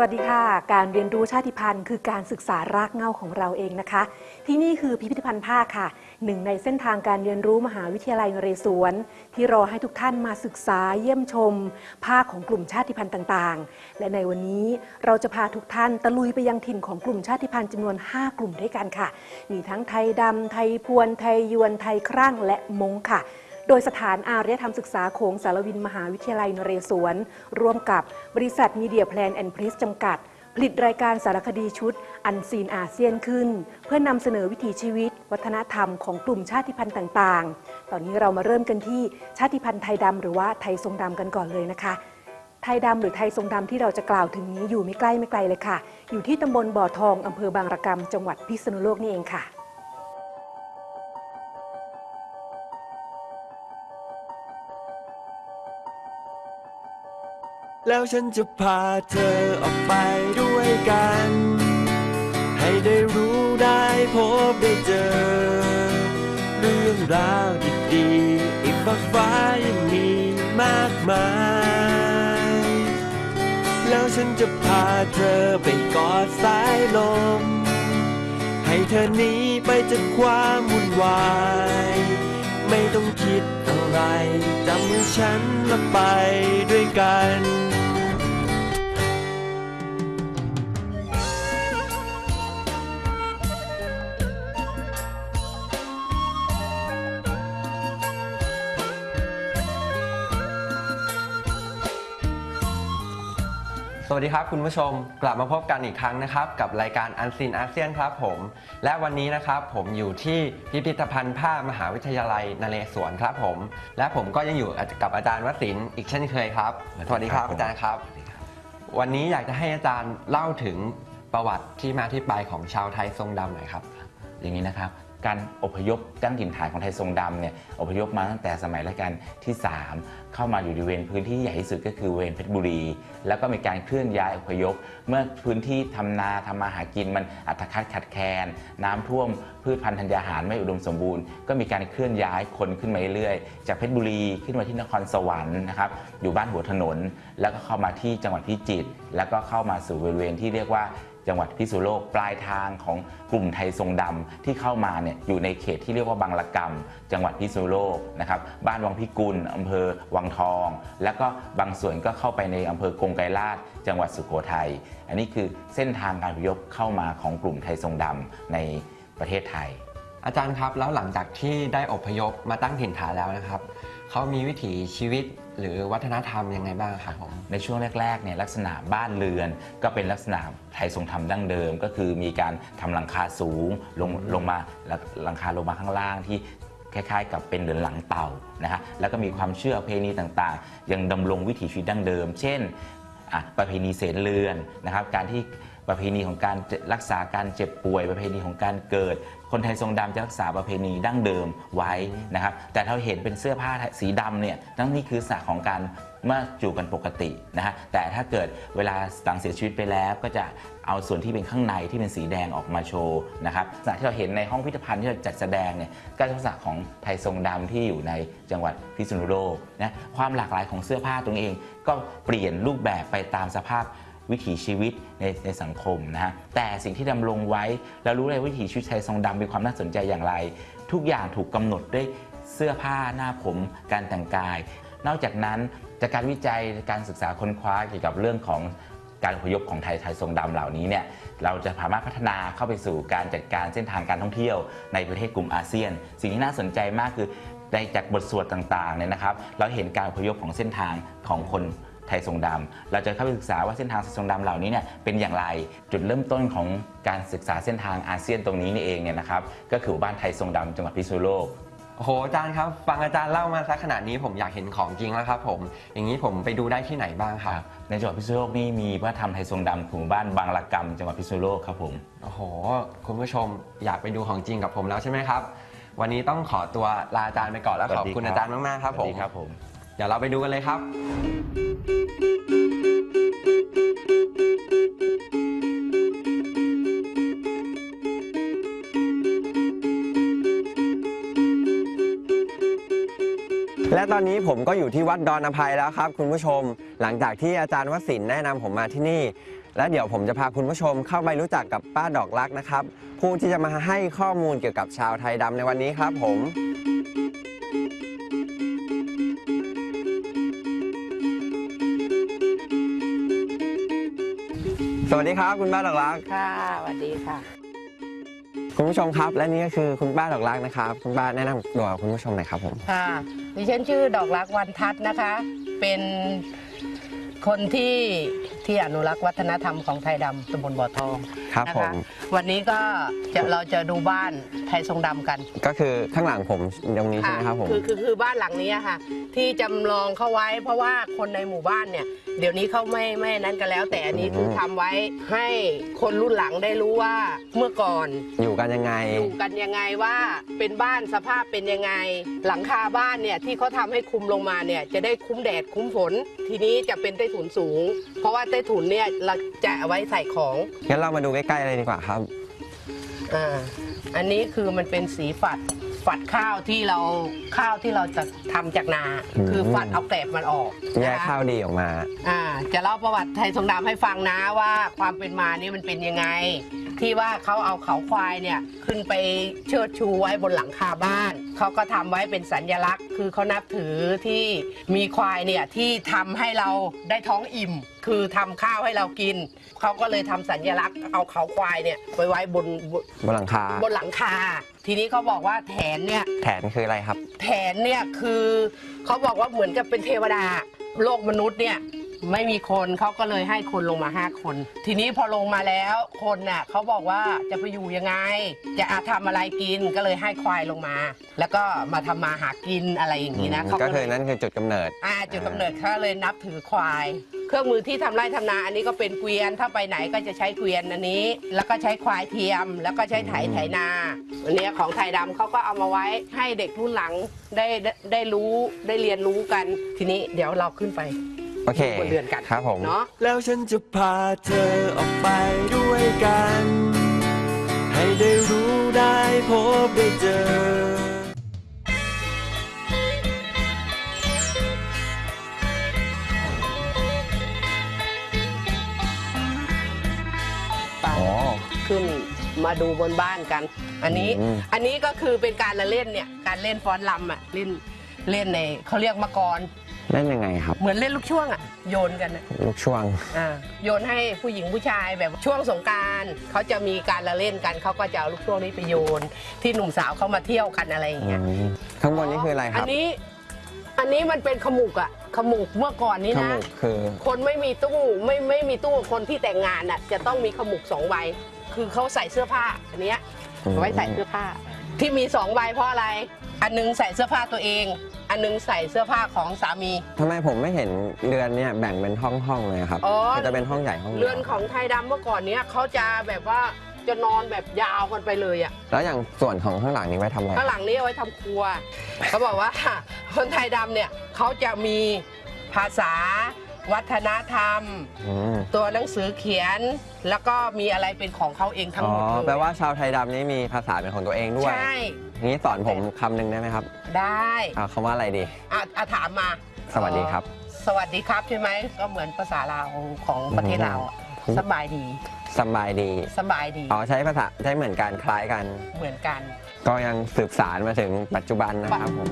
สวัสดีค่ะ การเรียนรู้ชาติพันธุ์คือการศึกษารากเหง้าของเราเองนะคะ ที่นี่คือพิพิธภัณฑ์ผ้าค่ะ หนึ่งในเส้นทางการเรียนรู้มหาวิทยาลัยนเรศวร ที่รอให้ทุกท่านมาศึกษาเยี่ยมชม ผ้าของกลุ่มชาติพันธุ์ต่างๆ และในวันนี้เราจะพาทุกท่านตะลุยไปยังถิ่นของกลุ่มชาติพันธุ์จำนวน 5 กลุ่มด้วยกันค่ะ มีทั้งไทยดำไทยพวนไทยยวนไทยครั่งและมงค่ะ โดยสถานอารยธรรมศึกษาโขงสารวินมหาวิทยาลัยนเรศวร ร่วมกับบริษัทมีเดียแพลนแอนด์พริสจำกัด ผลิตรายการสารคดีชุด Unseen อาเซียนขึ้น เพื่อนำเสนอวิถีชีวิต วัฒนธรรมของกลุ่มชาติพันธุ์ต่างๆ ตอนนี้เรามาเริ่มกันที่ชาติพันธุ์ไทยดำหรือว่าไทยทรงดำกันก่อนเลยนะคะไทยดำหรือไทยทรงดำที่เราจะกล่าวถึงนี้อยู่ไม่ใกล้ไม่ไกลเลยค่ะ อยู่ที่ตำบลบ่อทองอำเภอบางระกำจังหวัดพิษณุโลกนี่เองค่ะ แล้วฉันจะพาเธอออกไปด้วยกัน ให้ได้รู้ได้พบได้เจอ เรื่องราวดีๆอีกฟากฟ้ายังมีมากมาย แล้วฉันจะพาเธอไปกอดสายลม ให้เธอหนีไปจากความวุ่นวายไม่ต้องคิดอะไรจำฉันและไปด้วยกัน วัสดีครับคุณผู้ชมกลับมาพบกันอีกครั้งนะครับ กับรายการอันซินอาเซียนครับผม และวันนี้นะครับผมอยู่ที่พิพิธภัณฑ์ผ้ามหาวิทยาลัยนเรศวรครับผม และผมก็ยังอยู่กับอาจารย์วสินทร์อีกเช่นเคยครับ สวัสดีครับอาจารย์ครับ วันนี้อยากจะให้อาจารย์เล่าถึงประวัติที่มาที่ไปของชาวไทยทรงดำหน่อยครับ อย่างนี้นะครับ การอพยพตั้งถิ่นฐานของไทยทรงดำเนี่ยอพยพมาตั้งแต่สมัยรัชกาลที่ 3 เข้ามาอยู่ในเวรพื้นที่ใหญ่ที่สุดก็คือเวรเพชรบุรี แล้วก็มีการเคลื่อนย้ายอพยพ เมื่อพื้นที่ทำนาทำมาหากินมันอัตคัดขัดแคลนน้ำท่วมพืชพันธุ์ธัญญาหารไม่อุดมสมบูรณ์ ก็มีการเคลื่อนย้ายคนขึ้นมาเรื่อยๆ จากเพชรบุรีขึ้นมาที่นครสวรรค์นะครับอยู่บ้านหัวถนน แล้วก็เข้ามาที่จังหวัดพิจิตรแล้วก็เข้ามาสู่บริเวณที่เรียกว่า จังหวัดพิษณุโลกปลายทางของกลุ่มไทยทรงดำที่เข้ามาเนี่ยอยู่ในเขตที่เรียกว่าบางละกำจังหวัดพิษณุโลกนะครับบ้านวังพิกุลอำเภอวังทอง แล้วก็บางส่วนก็เข้าไปในอำเภอกงไกรลาดจังหวัดสุโขทัยอันนี้คือเส้นทางการพยพเข้ามาของกลุ่มไทยทรงดำในประเทศไทย อาจารย์ครับแล้วหลังจากที่ได้อพยพมาตั้งถิ่นฐานแล้วนะครับ เขามีวิถีชีวิตหรือวัฒนธรรมยังไงบ้างครับผมในช่วงแรกๆเนี่ยลักษณะบ้านเรือน ก็เป็นลักษณะไทยทรงธรรมดั้งเดิม ก็คือมีการทำหลังคาสูงลงลงมาลหลังคาลงมาข้างล่างที่คล้ายๆ กับเป็นเหรือนหลังเต่านะฮะแล้วก็มีความเชื่อเพณีต่างๆ ยังดำรงวิถีชีวิตดั้งเดิม เช่นประเพณีเสนเรือนนะครับการที่ ประเพณีของการรักษาการเจ็บป่วย ประเพณีของการเกิด คนไทยทรงดำจะรักษาประเพณีดั้งเดิมไว้นะครับ แต่เราเห็นเป็นเสื้อผ้าสีดำเนี่ยนั่นนี่คือสระของการเมื่อจูบกันปกตินะฮะแต่ถ้าเกิดเวลาหลังเสียชีวิตไปแล้ว ก็จะเอาส่วนที่เป็นข้างในที่เป็นสีแดงออกมาโชว์นะครับลักษณะที่เราเห็นในห้องพิพิธภัณฑ์ที่เราจัดแสดงเนี่ยก็เป็นลักษณะของไทยทรงดำที่อยู่ในจังหวัดพิษณุโลกนะความหลากหลายของเสื้อผ้าตรงเอง ก็เปลี่ยนรูปแบบไปตามสภาพ วิถีชีวิตในในสังคมนะฮะแต่สิ่งที่ดำรงไว้เรารู้เลยวิถีชีวิตไทยทรงดำมีความน่าสนใจอย่างไร ทุกอย่างถูกกำหนดด้วยเสื้อผ้าหน้าผมการแต่งกาย นอกจากนั้นจากการวิจัยการศึกษาค้นคว้าเกี่ยวกับเรื่องของการอพยพของไทยไทยทรงดำเหล่านี้เนี่ยเราจะสามารถพัฒนาเข้าไปสู่การจัดการเส้นทางการท่องเที่ยวในประเทศกลุ่มอาเซียน สิ่งที่น่าสนใจมากคือในจากบทสวดต่างๆเนี่ยนะครับ เราเห็นการอพยพของเส้นทางของคน ไทยทรงดำเราจะเข้าไปศึกษาว่าเส้นทางทรงดำเหล่านี้เนี่ยเป็นอย่างไรจุดเริ่มต้นของการศึกษาเส้นทางอาเซียนตรงนี้นี่เองเนี่ยนะครับก็คือบ้านไทยทรงดำจังหวัดพิษณุโลกโอ้โหอาจารย์ครับฟังอาจารย์เล่ามาสักขนาดนี้ผมอยากเห็นของจริงแล้วครับผมอย่างนี้ผมไปดูได้ที่ไหนบ้างครับในจังหวัดพิษณุโลกนี่มีวัฒนธรรมไทยทรงดำของบ้านบางละกำจังหวัดพิษณุโลกครับผมโอ้โห คุณผู้ชมอยากไปดูของจริงกับผมแล้วใช่ไหมครับ วันนี้ต้องขอตัวลาอาจารย์ไปก่อนแล้วสวัขอบสดีคุณครับอาจารย์มากๆครับสผวัสมดีครับผม เดี๋ยวเราไปดูกันเลยครับ และตอนนี้ผมก็อยู่ที่วัดดอนอภัยแล้วครับคุณผู้ชม หลังจากที่อาจารย์วสินแนะนำผมมาที่นี่ และเดี๋ยวผมจะพาคุณผู้ชมเข้าไปรู้จักกับป้าดอกรักนะครับ ผู้ที่จะมาให้ข้อมูลเกี่ยวกับชาวไทยดำในวันนี้ครับผม สวัสดีครับคุณป้าดอกรักค่ะสวัสดีค่ะ คุณผู้ชมครับและนี่ก็คือคุณป้าดอกรักนะครับ คุณป้าแนะนำตัวคุณผู้ชมหน่อยครับผม ค่ะดิฉันชื่อดอกรักวันทัศน์นะคะ เป็น คนที่ที่อนุรักษ์วัฒนธรรมของไทยดำตำบลบ่อทองครับนะผคะม วันนี้ก็จะเราจะดูบ้านไทยทรงดำกันก็คือข้างหลังผมตรงนี้ใช่ไหมครับผม คือคือคือบ้านหลังนี้อะค่ะ ที่จำลองเข้าไว้ เพราะว่าคนในหมู่บ้านเนี่ย เดี๋ยวนี้เขาไม่ไม่นั้นกันแล้ว แต่อันนี้คือทำไว้ให้คนรุ่นหลังได้รู้ว่าเมื่อก่อน อยู่กันยังไง อยู่กันยังไงว่าเป็นบ้านสภาพเป็นยังไง หลังคาบ้านเนี่ยที่เขาทำให้คุมลงมาเนี่ยจะได้คุ้มแดดคุ้มฝน ทีนี้จะเป็นใต้ถุนสูง เพราะว่าใต้ถุนเนี่ยเราจะเอาไว้ใส่ของงั้นเรามาดูใกล้ๆเลยดีกว่าครับอ่าอันนี้คือมันเป็นสีฝัดฝัดข้าวที่เราข้าวที่เราจะทำจากนาอืมคือฝัดเอาแกลบมันออกแยกนะคะข้าวดีออกมา อ่าจะเล่าประวัติไทยทรงดำให้ฟังนะว่าความเป็นมานี่มันเป็นยังไง ที่ว่าเขาเอาเขาควายเนี่ยขึ้นไปเชิดชูไว้บนหลังคาบ้าน เขาก็ทำไว้เป็นสัญลักษณ์ คือเขานับถือที่มีควายเนี่ยที่ทำให้เราได้ท้องอิ่ม คือทำข้าวให้เรากิน เขาก็เลยทำสัญลักษณ์เอาเขาควายเนี่ยไว้ไว้บนบนบนหลังคาบนหลังคา ทีนี้เขาบอกว่าแถนเนี่ยแถนคืออะไรครับแถนเนี่ยคือเขาบอกว่าเหมือนกับเป็นเทวดาโลกมนุษย์เนี่ย ไม่มีคนเขาก็เลยให้คนลงมาห้าคน ทีนี้พอลงมาแล้วคนน่ะเขาบอกว่าจะไปอยู่ยังไง จะอาทำอะไรกินก็เลยให้ควายลงมา แล้วก็มาทำมาหากินอะไรอย่างนี้นะเขาก็ก็คือเลยนั่นคือจุดกำเนิด อ่าจุดกำเนิดเขาเลยนับถือควาย เครื่องมือที่ทำไร่ทำนา อันนี้ก็เป็นเกวียนถ้าไปไหนก็จะใช้เกวียนอันนี้ แล้วก็ใช้ควายเทียม แล้วก็ใช้ไถไถนาอันเนี้ยของไทยดำเขาก็เอามาไว้ให้เด็กรุ่นหลังได้ได้ได้รู้ได้เรียนรู้กัน ทีนี้เดี๋ยวเราขึ้นไป โอเคบนเรือนกันครับผมเนาะแล้วฉันจะพาเธอออกไปด้วยกัน ให้ได้รู้ได้พบได้เจอไปอ๋อขึ้นมาดูบนบ้านกัน อันนี้อืมอันนี้ก็คือเป็นการละเล่นเนี่ย การเล่นฟ้อนลำอะ เล่น เล่นในเขาเรียกมากร เล่นยังไงครับ เหมือนเล่นลูกช่วงอะโยนกันอะลูกช่วง อ่าโยนให้ผู้หญิงผู้ชายแบบช่วงสงกรารเขาจะมีการละเล่นกันเขาก็จะเอาลูกช่วงนี้ไปโยน ที่หนุ่มสาวเขามาเที่ยวกันอะไรอย่างเงี้ยอืมข้างบนนี่คืออะไรคอัรับนนี้ อันนี้มันเป็นขมุกอะขมุกเมื่อก่อนนี้ข้างนะบนคือ คนไม่มีตู้ไม่ไม่มีตู้คนที่แต่งงานอะจะต้องมีขมุกสองใบ คือเขาใส่เสื้อผ้าอันเนี้ยอืมเอาไว้ใส่เสื้อผ้า ที่มีสองใบเพราะอะไร อันหนึงใส่เสื้อผ้าตัวเอง อันหนึงใส่เสื้อผ้าของสามี ทำไมผมไม่เห็นเรือนเนี่ยแบ่งเป็นห้องๆเลยครับอ๋อ มันจะเป็นห้องใหญ่ห้องดียวเรือนของไทยดำเมื่อก่อนเนี้ยเขาจะแบบว่าจะนอนแบบยาวกันไปเลยอะแล้วอย่างส่วนของข้างหลังนี้ไว้ทำอะไรข้างหลังนี้เอาไว้ทำครัว เขาบอกว่า คนไทยดำเนี่ยเขาจะมีภาษา วัฒนธรรม อืมตัวหนังสือเขียน แล้วก็มีอะไรเป็นของเขาเองทั้งอ๋หอมดเลยแปลว่าชาวไทยดำนี่มีภาษาเป็นของตัวเองด้วยใช่งี้สอนผมคำหนึ่งได้ไหมครับได้เอาคำว่าอะไรดี อะอะถามมาสวัสดีครับสวัสดีครับใช่ไหมก็เหมือนภาษาลาวของประเทศลาวอะอืม สบายดีสบายดี สบายดีอ๋อใช้ภาษาใช้เหมือนกันคล้ายกัน เหมือนกัน ก็ยังสืบสารมาถึงปัจจุบันนะครับผม